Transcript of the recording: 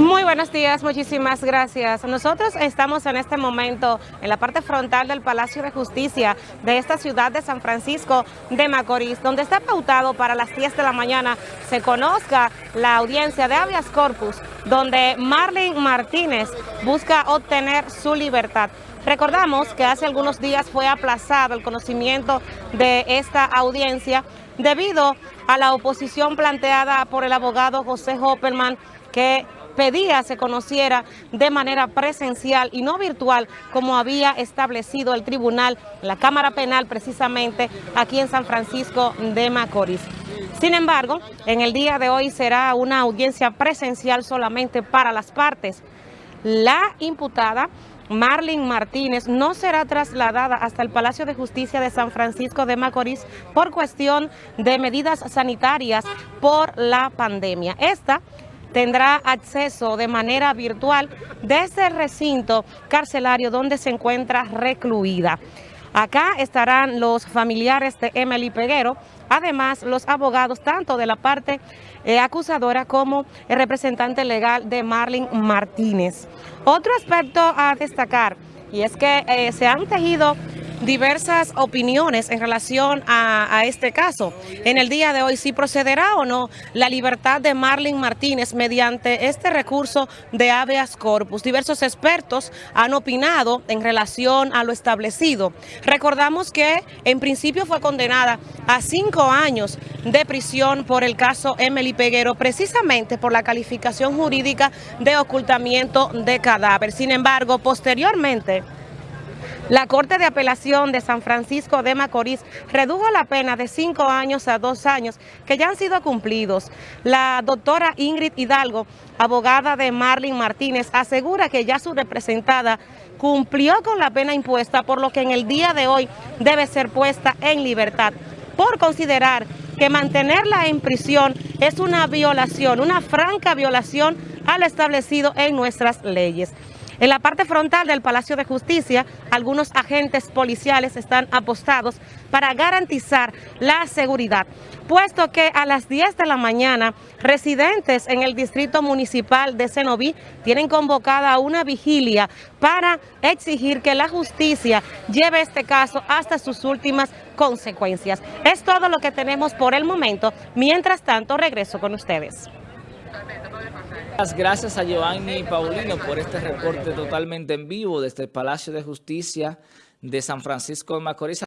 Muy buenos días, muchísimas gracias. Nosotros estamos en este momento en la parte frontal del Palacio de Justicia de esta ciudad de San Francisco de Macorís, donde está pautado para las 10 de la mañana se conozca la audiencia de habeas corpus, donde Marlene Martínez busca obtener su libertad. Recordamos que hace algunos días fue aplazado el conocimiento de esta audiencia debido a la oposición planteada por el abogado José Hopperman que pedía se conociera de manera presencial y no virtual como había establecido el tribunal, la Cámara Penal precisamente aquí en San Francisco de Macorís. Sin embargo, en el día de hoy será una audiencia presencial solamente para las partes. La imputada Marlene Martínez no será trasladada hasta el Palacio de Justicia de San Francisco de Macorís por cuestión de medidas sanitarias por la pandemia. Esta tendrá acceso de manera virtual desde el recinto carcelario donde se encuentra recluida. Acá estarán los familiares de Emily Peguero, además los abogados tanto de la parte eh, acusadora como el representante legal de Marlene Martínez. Otro aspecto a destacar y es que eh, se han tejido diversas opiniones en relación a, este caso. En el día de hoy, si procederá o no la libertad de Marlene Martínez mediante este recurso de habeas corpus. Diversos expertos han opinado en relación a lo establecido. Recordamos que en principio fue condenada a cinco años de prisión por el caso Emily Peguero, precisamente por la calificación jurídica de ocultamiento de cadáver. Sin embargo, posteriormente, la Corte de Apelación de San Francisco de Macorís redujo la pena de cinco años a dos años que ya han sido cumplidos. La doctora Ingrid Hidalgo, abogada de Marlene Martínez, asegura que ya su representada cumplió con la pena impuesta, por lo que en el día de hoy debe ser puesta en libertad, por considerar que mantenerla en prisión es una violación, una franca violación al establecido en nuestras leyes. En la parte frontal del Palacio de Justicia, algunos agentes policiales están apostados para garantizar la seguridad, puesto que a las 10 de la mañana, residentes en el distrito municipal de Cenoví tienen convocada una vigilia para exigir que la justicia lleve este caso hasta sus últimas consecuencias. Es todo lo que tenemos por el momento. Mientras tanto, regreso con ustedes. Gracias a Giovanni Paulino por este reporte totalmente en vivo desde el Palacio de Justicia de San Francisco de Macorís.